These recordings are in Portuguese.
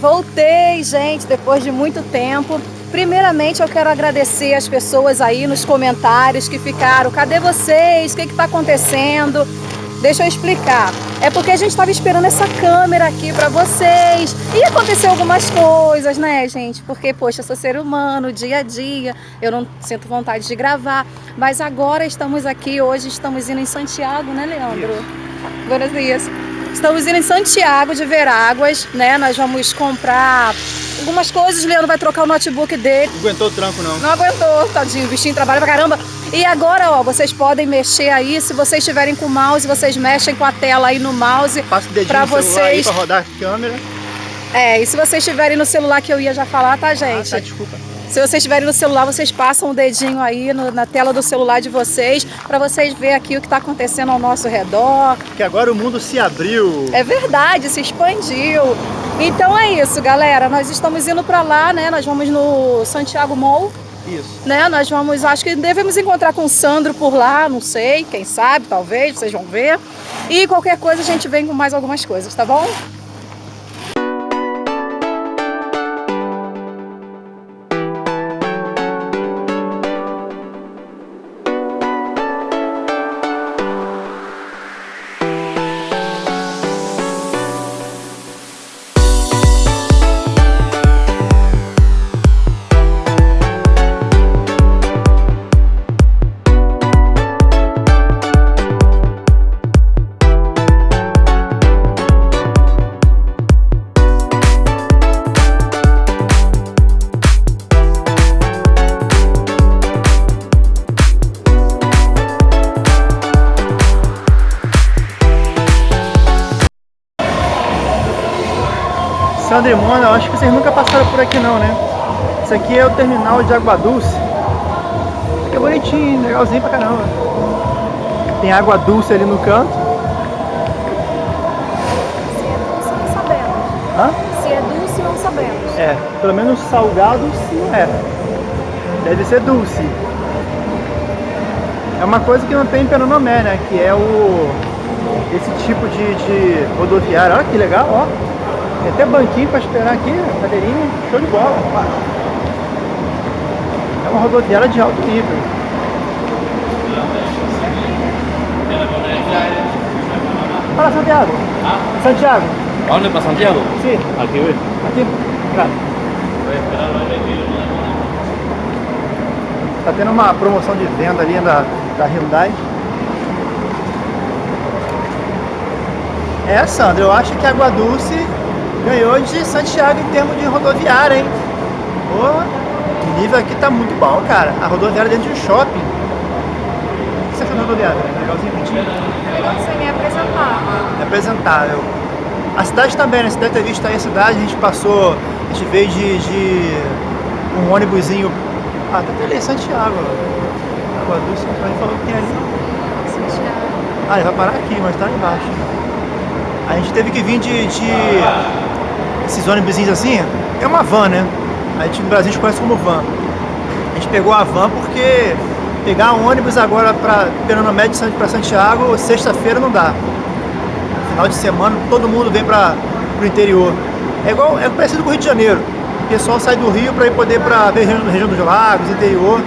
Voltei, gente, depois de muito tempo. Primeiramente, eu quero agradecer as pessoas aí nos comentários que ficaram. Cadê vocês? O que está acontecendo? Deixa eu explicar. É porque a gente estava esperando essa câmera aqui para vocês. E aconteceu algumas coisas, né, gente? Porque, poxa, eu sou ser humano, dia a dia, eu não sinto vontade de gravar. Mas agora estamos aqui, hoje estamos indo em Santiago, né, Leandro? Buenos dias. Estamos indo em Santiago de Veráguas, né? Nós vamos comprar algumas coisas. O Leandro vai trocar o notebook dele. Não aguentou o tranco, não. Não aguentou, tadinho. O bichinho trabalha pra caramba. E agora, ó, vocês podem mexer aí. Se vocês estiverem com o mouse, vocês mexem com a tela aí no mouse. Passa o dedinho pra vocês... pra rodar a câmera. É, e se vocês estiverem no celular que eu ia já falar, tá, gente? Ah, tá, desculpa. Se vocês estiverem no celular, vocês passam o dedinho aí no, na tela do celular de vocês para vocês verem aqui o que está acontecendo ao nosso redor. Que agora o mundo se abriu. É verdade, se expandiu. Então é isso, galera. Nós estamos indo para lá, né? Nós vamos no Santiago Mall. Isso. Né? Nós vamos, acho que devemos encontrar com o Sandro por lá, não sei, quem sabe, talvez, vocês vão ver. E qualquer coisa a gente vem com mais algumas coisas, tá bom? Sandra e Mona, eu acho que vocês nunca passaram por aqui não, né? Isso aqui é o terminal de Água. Isso aqui é bonitinho, legalzinho pra caramba. Tem água dulce ali no canto. Se é dulce, não sabemos. Hã? Se é dulce, não sabemos. É, pelo menos salgado sim é. Deve ser dulce. É uma coisa que não tem em Penonomé, né? Que é o esse tipo de, de rodoviária. Olha que legal, ó. Tem até banquinho para esperar aqui, cadeirinha, show de bola. É uma rodoviária de alto nível. Para Santiago. Santiago. ¿A para Santiago? Sim. Aquí voy. Aqui. Tá tendo uma promoção de venda ali da, da Hyundai. É, Sandra, eu acho que a Água Dulce ganhou de Santiago em termos de rodoviária, hein? O nível aqui tá muito bom, cara. A rodoviária dentro de um shopping. O que você achou da rodoviária? Legalzinho, bonitinho? Legalzinho, é apresentável. É apresentável. A cidade também, né? Você deve ter visto aí a cidade, a gente passou, a gente veio de, de um ônibusinho. Ah, tá ali, Santiago. Água Dulce, a gente falou que tem ali. Santiago. Ah, ele vai parar aqui, mas tá lá embaixo. A gente teve que vir de, de esses ônibus assim, é uma van, né? A gente no Brasil a gente conhece como van. A gente pegou a van porque pegar um ônibus agora para Pernambuco para Santiago, sexta-feira não dá. Final de semana todo mundo vem para o interior. É igual, é parecido com o Rio de Janeiro. O pessoal sai do Rio para ir poder para ver região, região dos lagos, interior.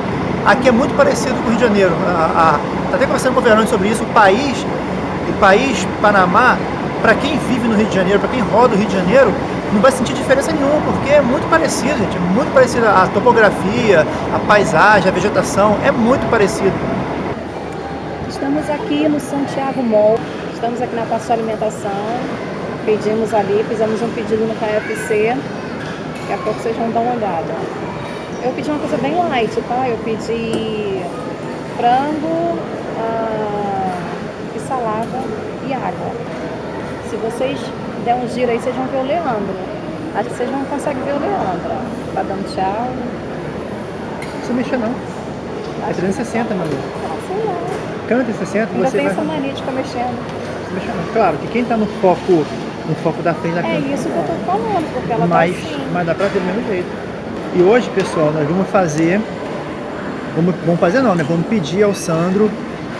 Aqui é muito parecido com o Rio de Janeiro. A, a, tá até conversando com o Fernando sobre isso. O país, o país Panamá, para quem vive no Rio de Janeiro, para quem roda o Rio de Janeiro, não vai sentir diferença nenhuma, porque é muito parecido, gente. É muito parecido a topografia, a paisagem, a vegetação, é muito parecido. Estamos aqui no Santiago Mall, estamos aqui na Passo Alimentação, pedimos ali, fizemos um pedido no KFC, daqui a pouco vocês vão dar uma olhada. Eu pedi uma coisa bem light, tá? Eu pedi frango ah, e salada e água. Se vocês der um giro aí, vocês vão ver o Leandro. Acho que vocês não conseguem ver o Leandro. Tá dando tchau. Não precisa mexer não. É 360, meu amigo. Ah, sei lá. Câmera 360, Ainda você tem vai... essa mania de ficar mexendo. Não mexer não. Claro, que quem tá no foco, no foco da frente da É câmera... isso que eu tô falando, porque ela mas, tá assim. mas dá pra ver do mesmo jeito. E hoje, pessoal, nós vamos fazer... Vamos, vamos fazer não, né? Vamos pedir ao Sandro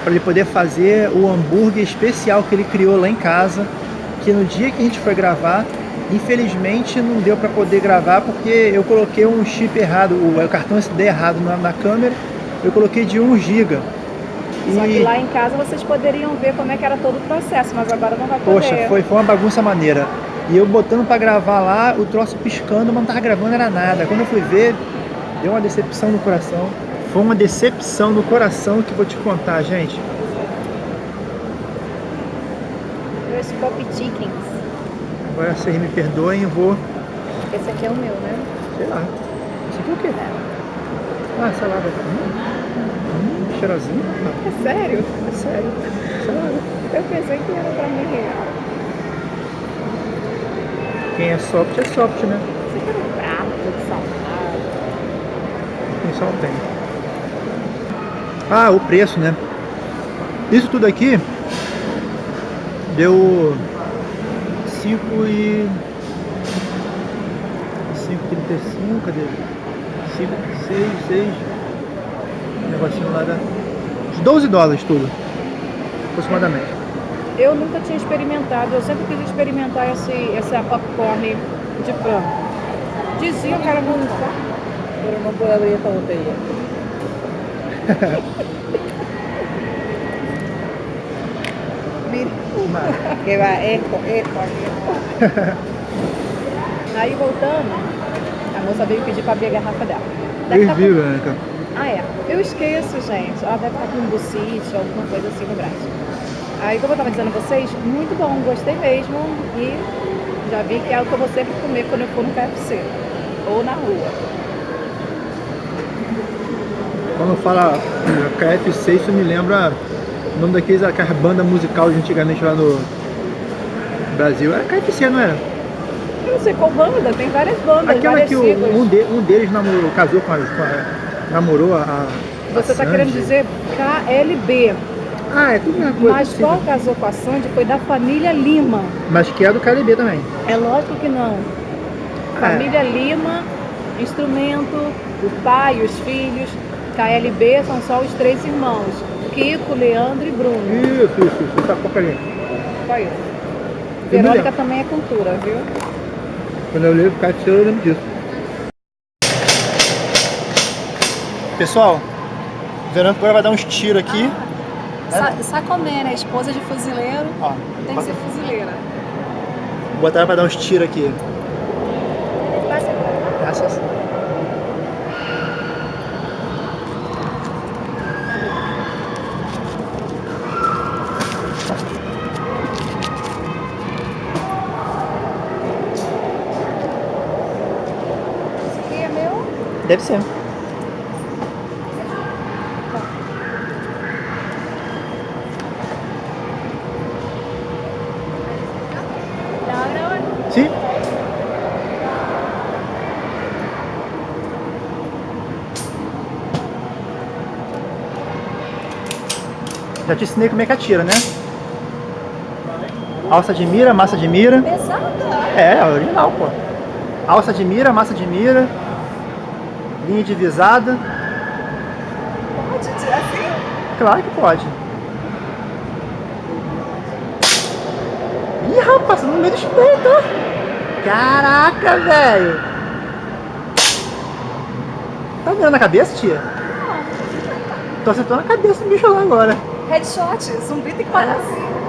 para ele poder fazer o hambúrguer especial que ele criou lá em casa que no dia que a gente foi gravar, Infelizmente não deu para poder gravar porque eu coloquei um chip errado, o, o cartão SD errado na, na, câmera, eu coloquei de 1 GB. Só que lá em casa vocês poderiam ver como é que era todo o processo, mas agora não vai poder. Poxa, foi, foi uma bagunça maneira. E eu botando para gravar lá, o troço piscando, mas não tava gravando era nada. Quando eu fui ver, deu uma decepção no coração. Foi uma decepção no coração que vou te contar, gente. Meus pop chickens. Agora vocês me perdoem, eu vou... Esse aqui é o meu, né? Sei lá. Esse aqui é o quê? Ah, salada. Hum, hum, cheirosinho. É sério? É sério. Salada. Eu pensei que era pra mim real. Quem é soft é soft, né? Você quer um prato de salada? Quem só tem. Ah, o preço, né? Isso tudo aqui deu 5 e... 5,35, cadê? 5, 6, 6... Negocinho lá da... Uns 12 dólares tudo, aproximadamente. Eu nunca tinha experimentado, eu sempre quis experimentar esse, essa popcorn de frango. Diziam que era muito. Pero não puedo abrir esta botella. que vai eco, eco, eco. Aí voltando, a moça veio pedir pra abrir a garrafa dela. Deve tá viu, com... Ah, é. Eu esqueço, gente. Ela deve estar com um bucite, alguma coisa assim no braço. Aí, como eu tava dizendo a vocês, muito bom, gostei mesmo. E já vi que é o que eu vou sempre comer quando eu for no KFC. Ou na rua. Quando fala KFC, isso me lembra o nome daqueles, aquela banda musical de antigamente lá no Brasil. Era KFC, não era? Eu não sei qual banda, tem várias bandas. Aquela que o, um, de, um, deles namorou, casou com a, com a namorou a. a Você está querendo dizer KLB. Ah, é tudo mesma coisa. Mas qual casou com a Sandy foi da família Lima. Mas que é do KLB também. É lógico que não. É. Família Lima, instrumento, o pai, os filhos. KLB são só os três irmãos. Kiko, Leandro e Bruno. Isso, isso, isso. Tá pouco ali. Só isso. Verônica também é cultura, viu? Quando eu leio KFC eu lembro disso. Pessoal, Verônica agora vai dar uns tiros aqui. Ah, é? Sacomé, né? Esposa de fuzileiro. Ó, tem que ser fuzileira. Vou botar ela pra dar uns tiros aqui. Passa. Graças. Deve ser. Sim. Já te ensinei como é que atira, né? Alça de mira, massa de mira. Pesada? É, original, pô. Alça de mira, massa de mira. Linha divisada. Pode tirar assim? Claro que pode. Ih, rapaz, no meio do espeto. Caraca, velho. Tá vendo na cabeça, tia? Não. Tô acertando na cabeça do bicho lá agora. Headshot, zumbi tem que parar assim.